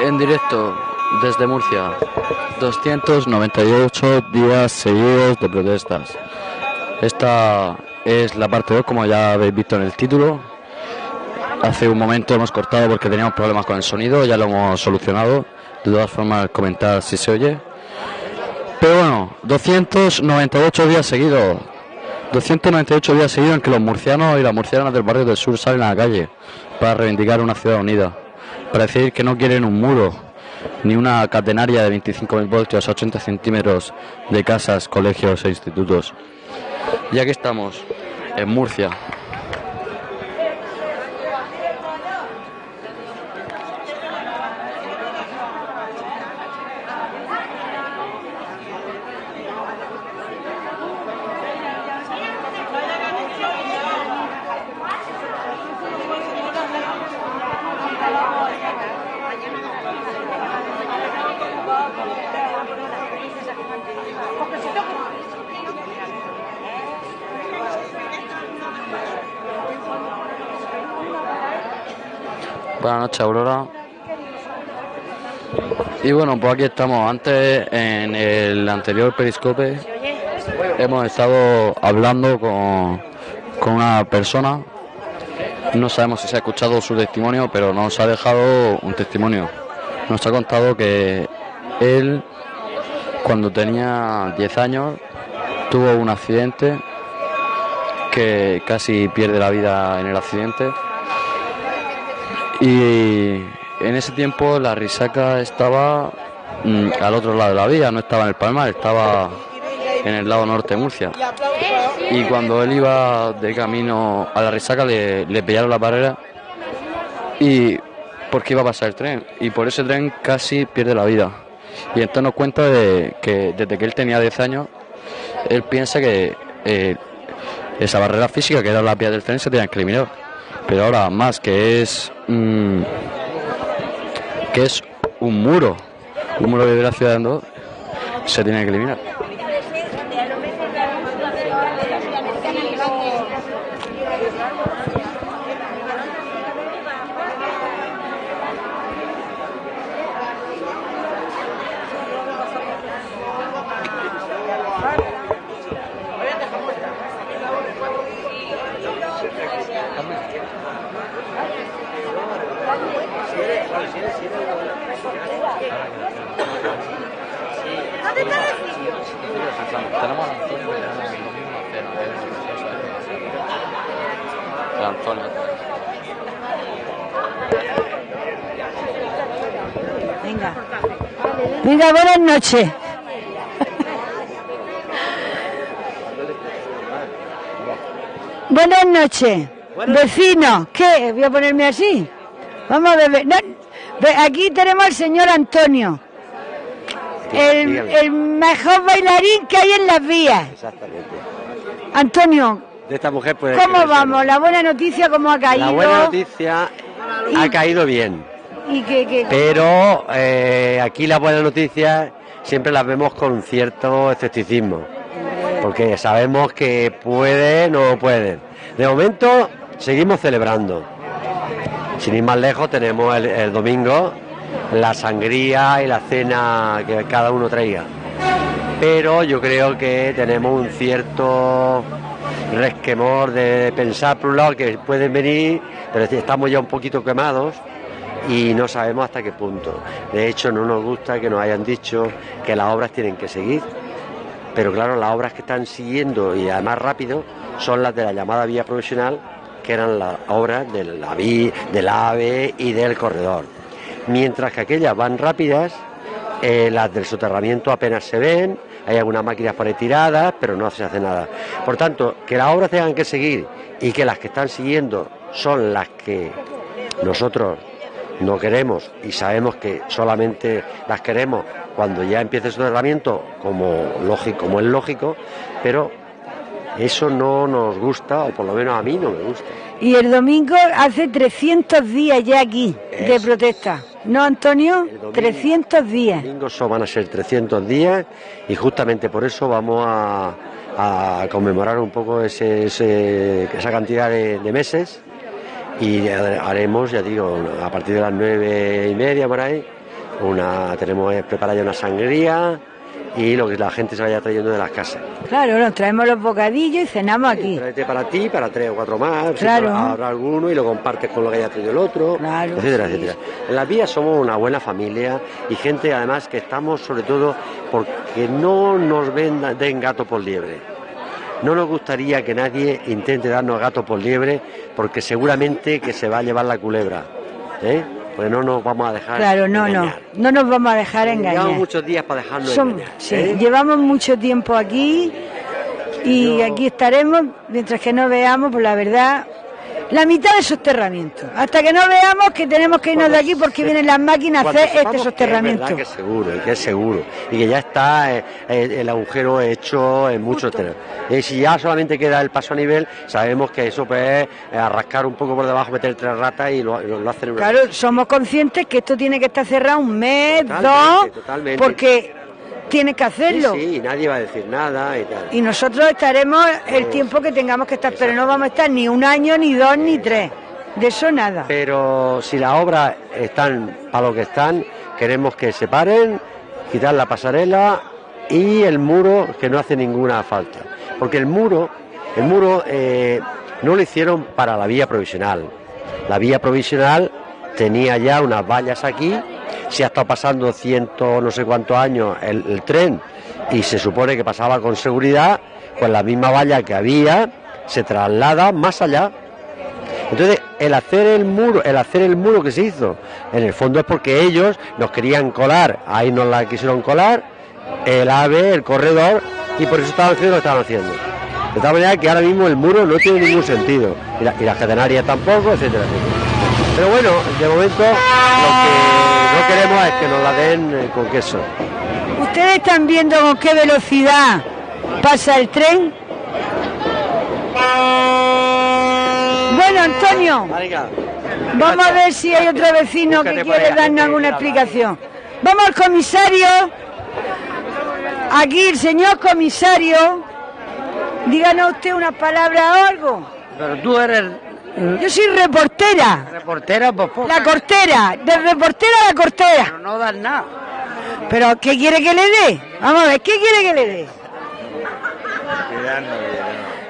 En directo desde Murcia. 298 días seguidos de protestas. Esta es la parte 2, como ya habéis visto en el título. Hace un momento hemos cortado porque teníamos problemas con el sonido, ya lo hemos solucionado. De todas formas, comentar si se oye. Pero bueno, 298 días seguidos. 298 días seguidos en que los murcianos y las murcianas del barrio del sur salen a la calle para reivindicar una ciudad unida. Para decir que no quieren un muro, ni una catenaria de 25.000 voltios a 80 centímetros de casas, colegios e institutos. Ya que estamos en Murcia, Buenas Aurora. Y bueno, pues aquí estamos. Antes, en el anterior periscope, hemos estado hablando con, con una persona. No sabemos si se ha escuchado su testimonio, pero nos ha dejado un testimonio. Nos ha contado que él, cuando tenía 10 años, tuvo un accidente que casi pierde la vida en el accidente y en ese tiempo la risaca estaba mm, al otro lado de la vía, no estaba en el Palmar, estaba en el lado norte de Murcia. Y cuando él iba de camino a la risaca le, le pillaron la barrera y porque iba a pasar el tren. Y por ese tren casi pierde la vida. Y entonces nos cuenta de que desde que él tenía 10 años, él piensa que eh, esa barrera física que era la vía del tren se tenía que eliminar. Pero ahora más que es mm, que es un muro, un muro de la ciudad de Andorra, se tiene que eliminar. Tenemos a Antonio que tenemos el domingo a cena, El Antonio. Venga. Venga, buenas noches. buenas noches. Vecinos, ¿qué? Voy a ponerme así. Vamos a ver. no, aquí tenemos al señor Antonio. El, el mejor bailarín que hay en las vías. Exactamente. Antonio, De esta mujer puede ¿cómo vamos? La buena noticia, ¿cómo ha caído? La buena noticia ha caído bien, Y que- pero eh, aquí las buenas noticias siempre las vemos con cierto escepticismo, porque sabemos que pueden o no pueden. De momento seguimos celebrando. Sin ir más lejos tenemos el, domingo la sangría y la cena que cada uno traiga. Pero yo creo que tenemos un cierto resquemor de pensar por un lado que pueden venir, pero estamos ya un poquito quemados y no sabemos hasta qué punto. De hecho, no nos gusta que nos hayan dicho que las obras tienen que seguir, pero claro, las obras que están siguiendo y además rápido son las de la llamada vía profesional, que eran las obras de la vi- del AVE y del corredor. Mientras que aquellas van rápidas, eh, las del soterramiento apenas se ven, hay algunas máquinas por tiradas, pero no se hace nada. Por tanto, que las obras tengan que seguir y que las que están siguiendo son las que nosotros no queremos y sabemos que solamente las queremos cuando ya empiece el soterramiento, como, lógico, como es lógico, pero eso no nos gusta, o por lo menos a mí no me gusta. Y el domingo hace 300 días ya aquí de protesta. ¿No, Antonio? El domingo- 300 días. domingo son- van a ser 300 días y justamente por eso vamos a, a conmemorar un poco ese, ese- esa cantidad de, de meses y haremos, ya digo, a partir de las nueve y media por ahí, una tenemos preparada ya una sangría y lo que la gente se vaya trayendo de las casas. Claro, nos traemos los bocadillos y cenamos aquí. Tráete para ti, para tres o cuatro más, Claro. ahora alguno y lo compartes con lo que haya traído el otro, Claro. etcétera, etcétera. En las vías somos una buena familia y gente además que estamos sobre todo porque no nos vendan, den gato por liebre. No nos gustaría que nadie intente darnos gato por liebre porque seguramente que se va a llevar la culebra. ¿eh? Pues no nos vamos a dejar Claro, no, no. engañar. No nos vamos a dejar engañar. Llevamos muchos días para dejarnos Som- engañar. sí, ¿eh? llevamos mucho tiempo aquí y Yo- aquí estaremos mientras que no veamos, pues la verdad, la mitad de soterramiento. Hasta que no veamos que tenemos que irnos de aquí porque vienen las máquinas a hacer este que soterramiento. Es verdad que es seguro, y que es seguro. Y que ya está eh, eh, el agujero hecho en muchos terrenos. Y si ya solamente queda el paso a nivel, sabemos que eso pues, es arrascar un poco por debajo, meter tres ratas y lo, lo- lo hacen Claro, somos conscientes que esto tiene que estar cerrado un mes, Totalmente, dos, totalmente. porque tiene que hacerlo. Sí, sí, y nadie va a decir nada y tal. Y nosotros estaremos el tiempo que tengamos que estar, pero no vamos a estar ni un año, ni dos, ni tres. De eso nada. Pero si las obras están para lo que están, queremos que se paren, quitar la pasarela y el muro que no hace ninguna falta. Porque el muro, el muro eh, no lo hicieron para la vía provisional. La vía provisional tenía ya unas vallas aquí, se ha estado pasando ciento no sé cuántos años el, tren y se supone que pasaba con seguridad, pues la misma valla que había se traslada más allá entonces, el hacer el muro, el hacer el muro que se hizo, en el fondo es porque ellos nos querían colar, ahí nos la quisieron colar, el AVE, el corredor, y por eso estaban haciendo lo que estaban haciendo. De tal manera que ahora mismo el muro no tiene ningún sentido, y, la- y tampoco, etcétera, etcétera. Pero bueno, de momento queremos es que nos la den eh, con queso. ¿Ustedes están viendo con qué velocidad pasa el tren? Bueno, Antonio, vamos a ver si hay otro vecino que quiere darnos alguna explicación. Vamos al comisario. Aquí el señor comisario. Díganos usted unas palabras o algo. Pero tú eres Yo soy reportera. reportera, pues poca, La cortera. De reportera a la cortera. pero no das nada. ¿Pero qué quiere que le dé? Vamos a ver, ¿qué quiere que le dé?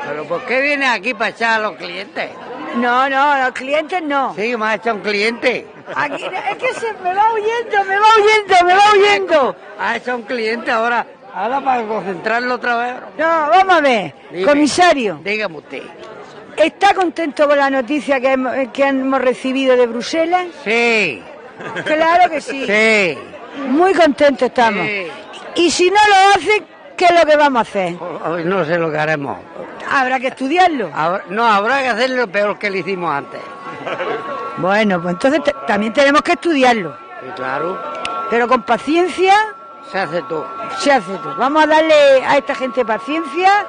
Pero ¿por qué vienes aquí para echar a los clientes? No, no, los clientes no. Sí, me has echado un cliente. Aquí, es que se me va huyendo, me va huyendo, me va huyendo. Has echado un cliente ahora. Ahora para concentrarlo otra vez. No, vamos a ver. Dime. Comisario, Dígame usted. ¿Está contento con la noticia que hemos, que hemos recibido de Bruselas? Sí, Claro que sí. sí. Muy contentos estamos. Sí. Y si no lo hace, ¿qué es lo que vamos a hacer? Hoy no sé lo que haremos. Habrá que estudiarlo. No, habrá que hacerlo peor que lo hicimos antes. Bueno, pues entonces también tenemos que estudiarlo. Claro, Pero con paciencia se hace todo. se hace todo. Vamos a darle a esta gente paciencia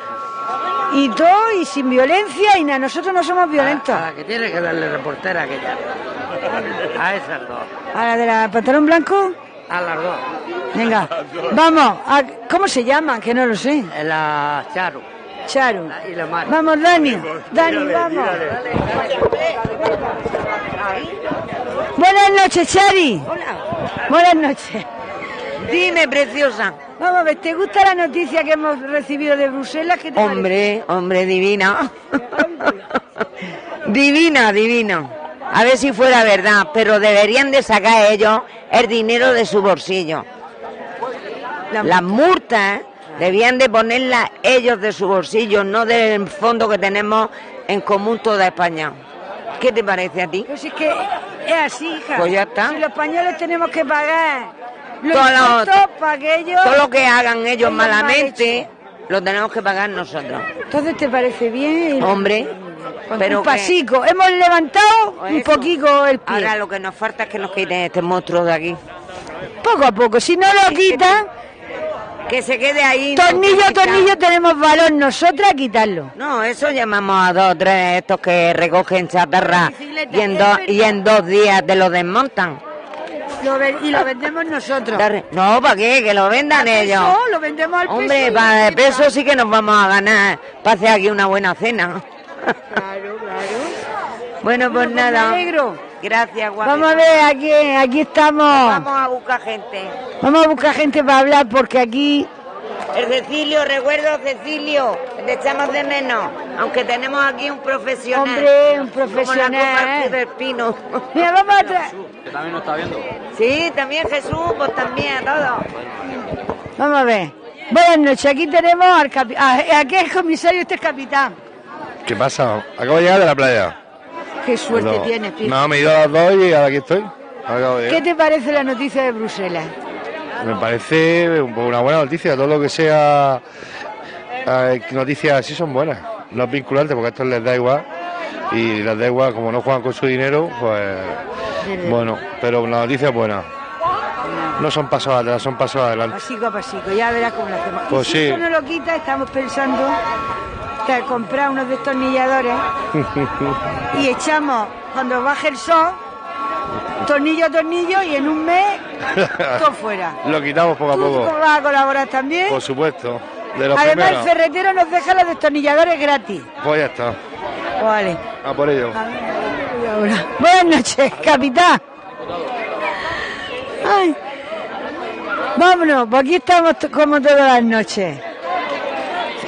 y todo, y sin violencia, y nada. Nosotros no somos violentos. A la que tiene que darle reportera aquella. A esas dos. ¿A la de la pantalón blanco? A las dos. Venga, vamos. a- ¿Cómo se llaman? Que no lo sé. En la Charo. Charo. Y la Mari. Vamos, Dani. Dani, vamos. Buenas noches, Chari. Buenas noches. Dime, preciosa. Vamos a ver, ¿te gusta la noticia que hemos recibido de Bruselas? ¿Qué te parece? Hombre, hombre, divina. divina, divina. A ver si fuera verdad, pero deberían de sacar ellos el dinero de su bolsillo. Las multas debían de ponerlas ellos de su bolsillo, no del fondo que tenemos en común toda España. ¿Qué te parece a ti? Pues es que es así, hija. Pues ya está. Si los españoles tenemos que pagar Todo lo- que ellos... Todo lo que hagan ellos Ellos mal malamente, lo tenemos que pagar nosotros. Entonces, ¿te parece bien? Hombre, pero un que- pasico. Hemos levantado un poquito el pie. Ahora lo que nos falta es que nos quiten este monstruo de aquí. Poco a poco. Si no lo quitan, Que se quede ahí. tornillo quita. tornillo tenemos valor nosotras a quitarlo. No, eso llamamos a dos o tres estos que recogen chatarra y en, dos, y en dos días te lo desmontan. Lo y lo vendemos nosotros. No, ¿para qué? Que lo vendan ellos. No, lo vendemos al Hombre, peso para el peso sí que nos vamos a ganar para hacer aquí una buena cena. Claro, claro. bueno, pues Me nada. alegro. Gracias, guapa. Vamos a ver, aquí, aquí estamos. Vamos a buscar gente. Vamos a buscar gente para hablar porque aquí El Cecilio, recuerdo Cecilio, te echamos de menos, aunque tenemos aquí un profesional. Hombre, un Como profesional. la copa del pino. Mira, vamos a tra- Que también nos está viendo. Sí, también Jesús, pues también, todo. Vamos a ver. Buenas noches, aquí tenemos al capitán. Aquí es comisario, este es capitán. ¿Qué pasa? Acabo de llegar de la playa. Qué suerte No, tienes, Pi. No, me he ido a las dos y ahora aquí estoy. ¿Qué te parece la noticia de Bruselas? Me parece un una buena noticia. Todo lo que sea eh, noticias así son buenas. No es vinculante porque a estos les da igual. Y les da igual, como no juegan con su dinero, pues bueno, pero la noticia es buena. No son pasos atrás, son pasos adelante. Pasico a pasico, ya verás cómo lo hacemos. Pues y si sí. eso no lo quita, estamos pensando que comprar unos destornilladores y echamos, cuando baje el sol, tornillo a tornillo y en un mes todo fuera. Lo quitamos poco a ¿Tú poco. vas a colaborar también? Por supuesto. De los Además, el primeros. ferretero nos deja los destornilladores gratis. Pues ya está. Vale. A por ello. Buenas noches, capitán. Ay. Vámonos, pues aquí estamos como todas las noches.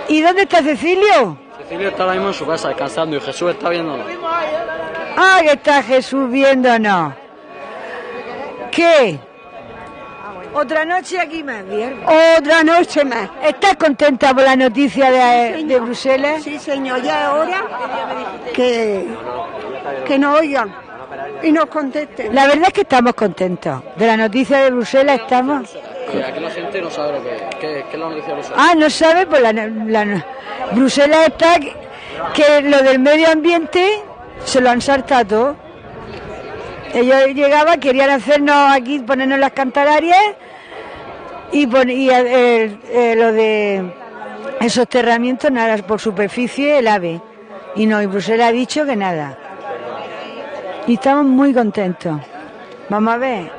¿Y dónde está Cecilio? Cecilio está ahora mismo en su casa descansando y Jesús está viéndonos. Ah, que está Jesús viéndonos. ¿Qué? Otra noche aquí más, bien. Otra noche más. ¿Estás contenta por la noticia de, de Bruselas? Sí, señor, ya es hora que, que nos oigan y nos contesten. La verdad es que estamos contentos. De la noticia de Bruselas estamos... aquí la gente no sabe lo que es. ¿Qué, qué es la noticia de Ah, no sabe, pues la, la- Bruselas está que, que lo del medio ambiente se lo han saltado todo. Ellos llegaban, querían hacernos aquí, ponernos las cantararias y, pon- y, eh, eh, lo de el soterramiento, nada, por superficie el ave. Y no, y Bruselas ha dicho que nada. Y estamos muy contentos. Vamos a ver.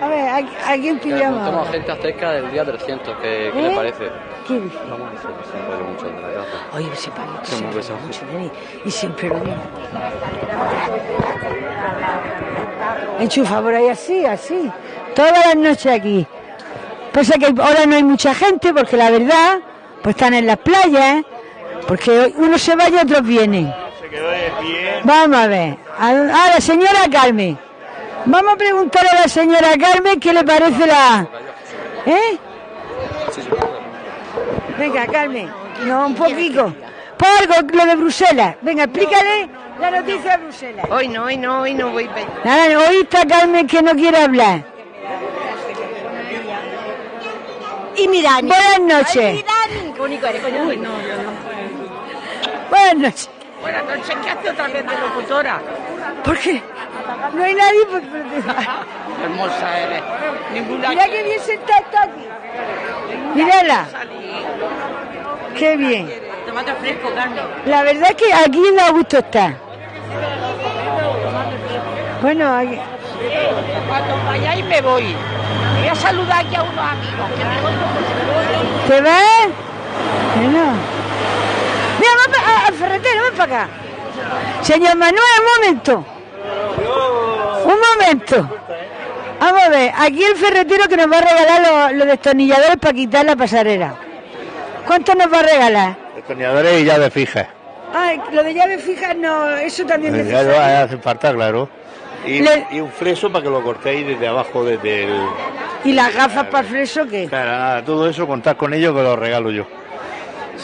A ver, ¿a, a quién pillamos? Tenemos gente acerca del día 300. ¿Qué, qué ¿Eh? le parece? ¿Qué dice? Vamos a decir que se mucho de la gracia. Oye, para Sí, muy pesado. mucho de mí. Y siempre lo mismo. Enchufa por ahí así, así. Todas las noches aquí. Pasa que ahora no hay mucha gente porque la verdad, pues están en las playas, ¿eh? porque unos se va y otros vienen. Vamos a ver. A, a la señora Carmen. Vamos a preguntar a la señora Carmen qué le parece la... ¿Eh? Venga, Carmen. No, un poquito. Por lo de Bruselas. Venga, explícale la noticia de Bruselas. Hoy no, hoy no, hoy no voy. Nada, hoy está Carmen que no quiere hablar. Y Mirani. Buenas noches. Qué bonito eres, coño. Uy, no, yo no. Buenas noches. Buenas noches, ¿qué hace otra vez de locutora? ¿Por qué? No hay nadie. Pues, Hermosa eres. Ninguna mira qué bien sentada está aquí. Mírala. Qué bien. Tomate fresco, Carmen. La verdad es que aquí da gusto estar. Bueno, aquí- Cuando vayáis me voy. Voy a saludar aquí a unos amigos. Que me. ¿te vas? Bueno. Mira, ven pa- a- al ferretero, ven para acá. Señor Manuel, un momento. Un momento. Vamos a ver, aquí el ferretero que nos va a regalar los, los destornilladores para quitar la pasarela. ¿Cuánto nos va a regalar? Destornilladores y llaves fijas. Ay, lo de llaves fijas no, eso también Ya necesario. no hace falta, claro. Y, Le- y un freso para que lo cortéis desde abajo, desde el... ¿Y las gafas para el freso qué? Claro, nada, todo eso contad con ello que lo regalo yo.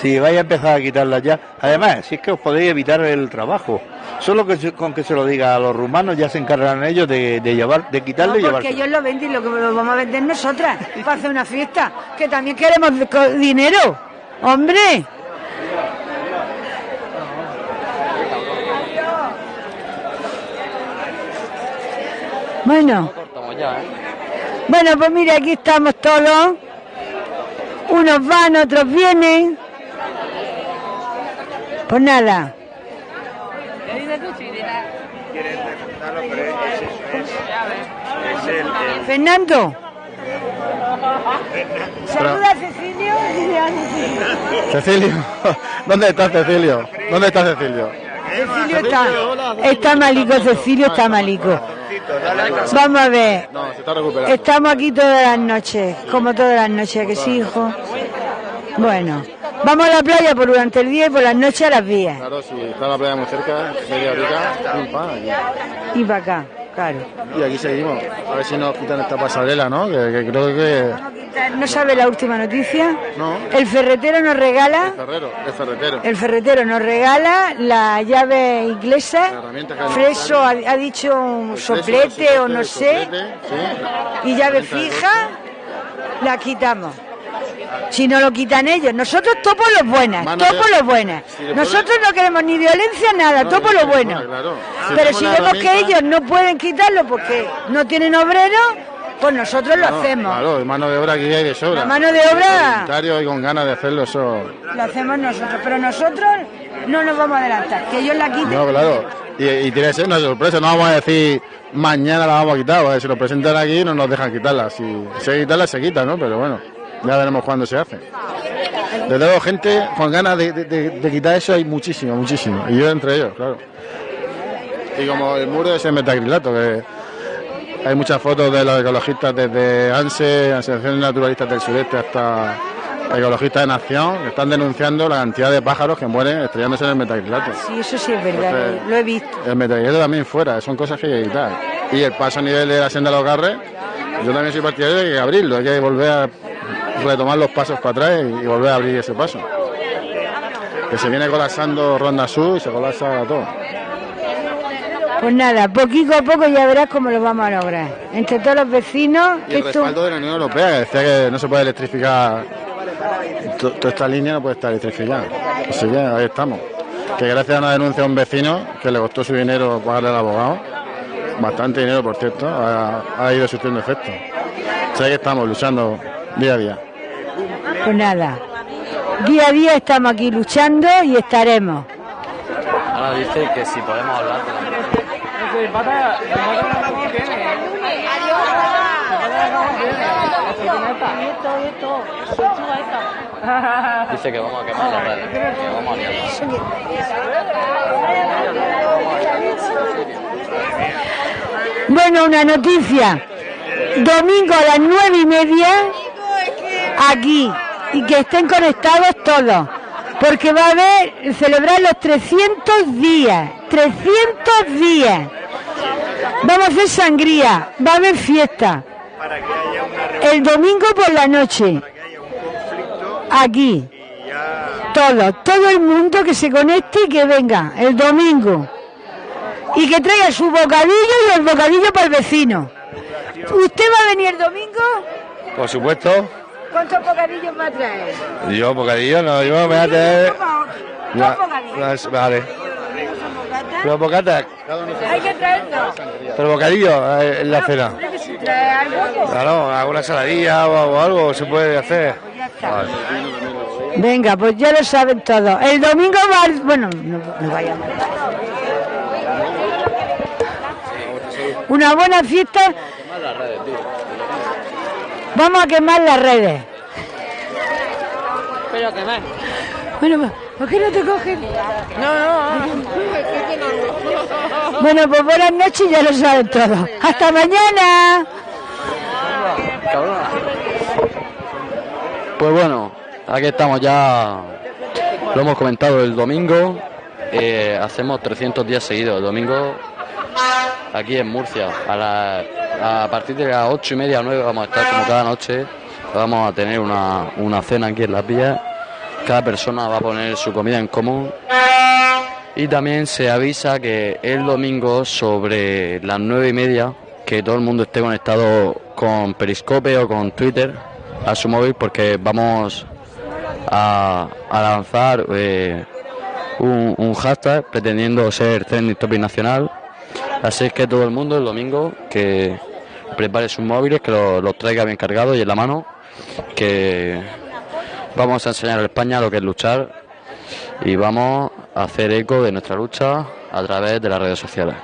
Si vais a empezar a quitarlas ya. Además, si es que os podéis evitar el trabajo. Solo que con que se lo diga a los rumanos ya se encargarán ellos de, de llevar, de quitarle y No, porque ellos lo venden y lo que lo vamos a vender nosotras para hacer una fiesta. Que también queremos dinero. ¡Hombre! Bueno, bueno, pues mire, aquí estamos todos. Unos van, otros vienen. Pues nada. Fernando. Saluda a Cecilio. Cecilio, ¿dónde está Cecilio? ¿Dónde está Cecilio? Cecilio está. Está malico, Cecilio está malico. Vamos a ver. Estamos aquí todas las noches, como todas las noches, que sí, hijo. Bueno, vamos a la playa por durante el día y por las noches a las vías. Claro, si está la playa muy cerca, media horita. Y para acá, claro. Y aquí seguimos. A ver si nos quitan esta pasarela, ¿no? Que, que creo que. ¿No sabe la última noticia? No. El ferretero nos regala, Ferrero, es ferretero. el ferretero nos regala la llave inglesa. que Freso ha, ha dicho un soplete o no sé. Soplete, sí. Y llave fija, la quitamos. Si no lo quitan ellos, nosotros todo por lo buenas, Mano todo de- por lo buenas. Si Nosotros no queremos ni violencia, nada, todo por lo bueno. Claro. Pero si vemos que ellos no pueden quitarlo porque no tienen obreros, pues nosotros lo hacemos. Claro, mano de obra aquí hay de sobra. La mano de obra- Voluntario y con ganas de hacerlo, eso. Lo hacemos nosotros, pero nosotros no nos vamos a adelantar. Que ellos la quiten. No, claro. Y, y tiene que ser una sorpresa. No vamos a decir mañana la vamos a quitar. Porque si lo presentan aquí no nos dejan quitarla. Si se quitarla, se quita, ¿no? Pero bueno, ya veremos cuándo se hace. Desde luego, gente con ganas de, de- quitar eso hay muchísimo, muchísimo. Y yo entre ellos, claro. Y como el muro de ese metacrilato, que hay muchas fotos de los ecologistas desde ANSE, Asociaciones Naturalistas del Sureste, hasta ecologistas de Nación, que están denunciando la cantidad de pájaros que mueren estrellándose en el metacrilato. Sí, eso sí es verdad, Entonces- lo he visto. El metacrilato también fuera, son cosas que hay que quitar. Y el paso a nivel de la senda de los garres, yo también soy partidario de que abrirlo, hay que volver a retomar los pasos para atrás y, y volver a abrir ese paso. Que se viene colapsando Ronda Sur y se colapsa todo. Pues nada, poquito a poco ya verás cómo lo vamos a lograr. Entre todos los vecinos, Y el esto... respaldo de la Unión Europea, que decía que no se puede electrificar, to- toda esta línea no puede estar electrificada. Así que ahí estamos. Que gracias a una denuncia de un vecino que le costó su dinero pagarle al abogado, bastante dinero por cierto, ha, ha ido surtiendo efecto. O sea que estamos luchando día a día. Pues nada, día a día estamos aquí luchando y estaremos. Ahora dice que si podemos hablar Dice que vamos a quemar la red. que vamos a liarla. Bueno, una noticia. Domingo a las nueve y media, aquí. Y que estén conectados todos. Porque va a haber, celebrar los 300 días. 300 días. Vamos a hacer sangría. Va a haber fiesta. El domingo por la noche. Aquí. Todo, todo el mundo que se conecte y que venga el domingo. Y que traiga su bocadillo y el bocadillo para el vecino. ¿Usted va a venir el domingo? Por supuesto. ¿Cuántos bocadillos va a traer? Yo, bocadillo, no, yo me voy a tener. Dos bocadillos. vale. Pero bocatas, Hay que traerlo. pero bocadillo eh, en la cena. Algo. Claro, alguna saladilla o, o algo se puede hacer. Vale. Venga, pues ya lo saben todos. El domingo va Bueno, no, no vayamos. Una buena fiesta. Vamos a quemar las redes. Pero que más. Bueno, pues, ¿por qué no te cogen? No, no. Bueno, pues buenas noches, ya lo saben todos. ¡Hasta mañana! Pues bueno, aquí estamos ya, lo hemos comentado el domingo, eh, hacemos 300 días seguidos, el domingo aquí en Murcia, a, la- a partir de las 8 y media, 9 vamos a estar como cada noche, vamos a tener una, una cena aquí en las vías, cada persona va a poner su comida en común. Y también se avisa que el domingo sobre las 9 y media, que todo el mundo esté conectado con Periscope o con Twitter a su móvil porque vamos a, a lanzar eh, un, un hashtag pretendiendo ser trending topic nacional. Así es que todo el mundo el domingo que prepare sus móviles, que los traiga bien cargados y en la mano, que vamos a enseñar a España lo que es luchar y vamos a hacer eco de nuestra lucha a través de las redes sociales.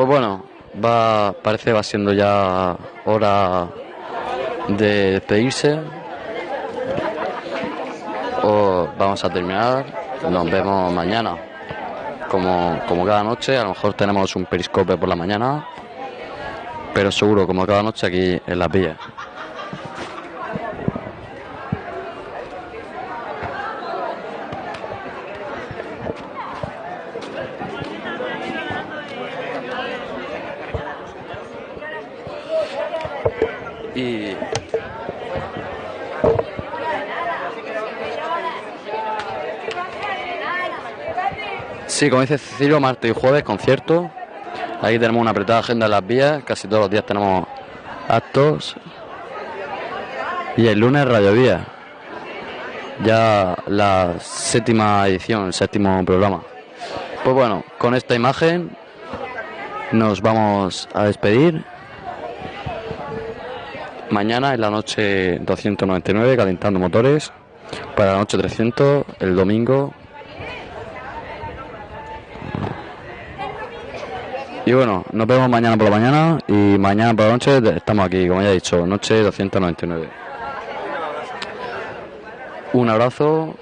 Pues bueno, va, parece va siendo ya hora de despedirse. O vamos a terminar. Nos vemos mañana. Como, como cada noche, a lo mejor tenemos un periscope por la mañana. Pero seguro, como cada noche aquí en las villas. Sí, como dice Cecilio, martes y jueves concierto. Ahí tenemos una apretada agenda en las vías, casi todos los días tenemos actos. Y el lunes Radio Vía. Ya la séptima edición, el séptimo programa. Pues bueno, con esta imagen nos vamos a despedir. Mañana en la noche 299 calentando motores. Para la noche 300 el domingo Y bueno, nos vemos mañana por la mañana y mañana por la noche estamos aquí, como ya he dicho, noche 299. Un abrazo,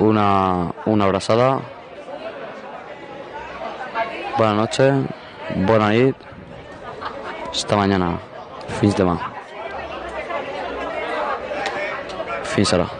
una, una abrazada. Buenas noches, buena nit. Hasta mañana. Fins demà. Fins ara.